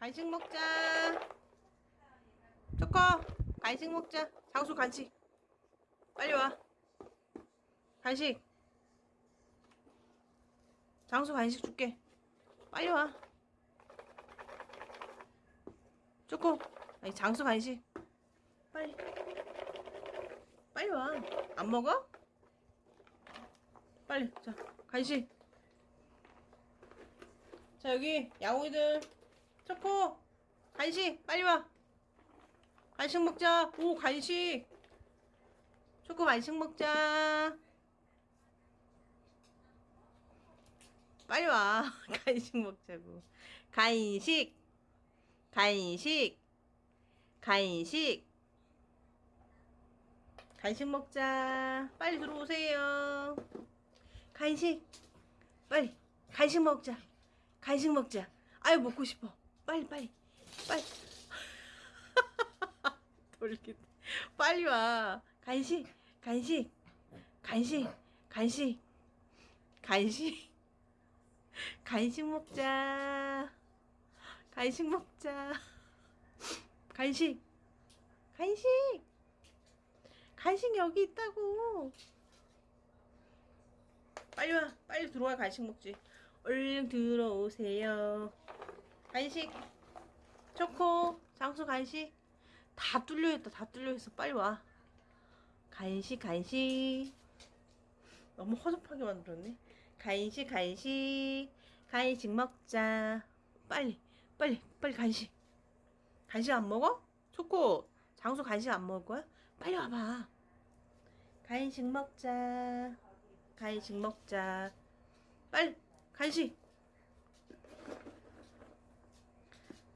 간식 먹자. 초코, 간식 먹자. 장수 간식. 빨리 와. 간식. 장수 간식 줄게. 빨리 와. 초코. 아니, 장수 간식. 빨리. 빨리 와. 안 먹어? 빨리. 자, 간식. 자, 여기 양호이들. 초코. 간식. 빨리 와. 간식 먹자. 오, 간식. 초코 간식 먹자. 빨리 와. 간식 먹자고. 간식. 간식. 간식. 간식 먹자. 빨리 들어오세요. 간식. 빨리. 간식 먹자. 간식 먹자. 아유, 먹고 싶어. 빨리, 빨리. 빨리. 돌기. 빨리 와. 간식. 간식. 간식. 간식. 간식. 간식 먹자. 간식 먹자. 간식. 간식. 간식 여기 있다고. 빨리 와. 빨리 들어와. 간식 먹지. 얼른 들어오세요. 간식. 초코. 장수 간식. 다 뚫려있다. 다 뚫려있어. 빨리 와. 간식, 간식. 너무 허접하게 만들었네. 간식, 간식. 간식 먹자. 빨리, 빨리, 빨리 간식. 간식 안 먹어? 초코, 장수 간식 안 먹을 거야? 빨리 와봐. 간식 먹자. 간식 먹자. 빨리, 간식.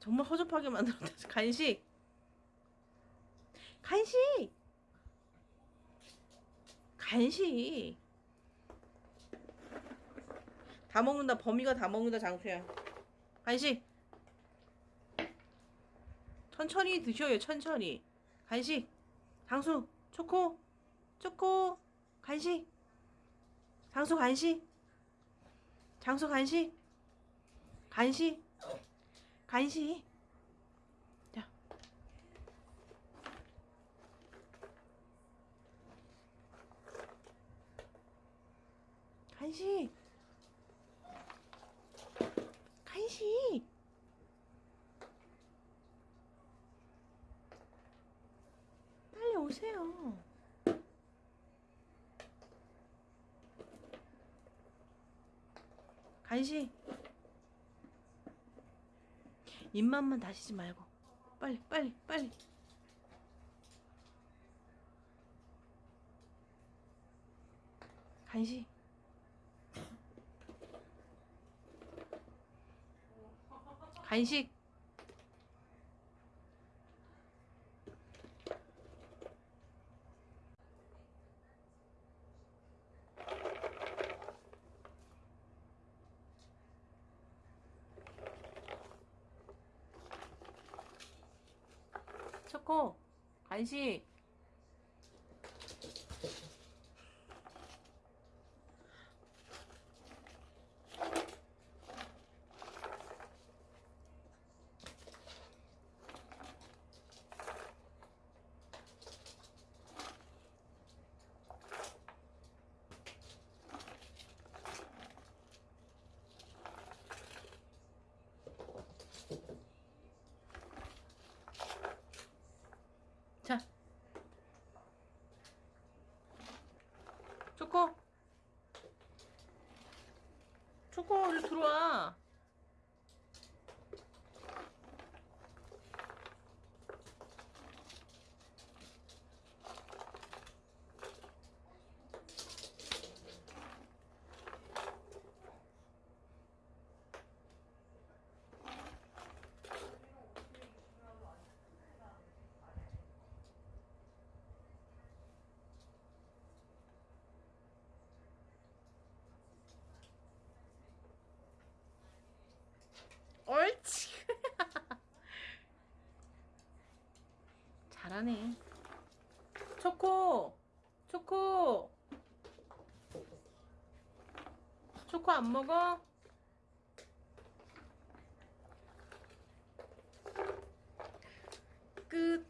정말 허접하게 만들었다. 간식. 간식. 간식. 다 먹는다. 범이가 다 먹는다. 장수야. 간식. 천천히 드셔요. 천천히. 간식. 장수. 초코. 초코. 간식. 장수 간식. 장수 간식. 간식. 간식. 자. 간식. 간식. 빨리 오세요. 간식. 입맛만 다시지 말고. 빨리, 빨리, 빨리. 간식. 간식. 초코. 간식. 자. 초코. 초코, 어디 들어와. 잘하네. 초코! 초코! 초코 안 먹어? 끝.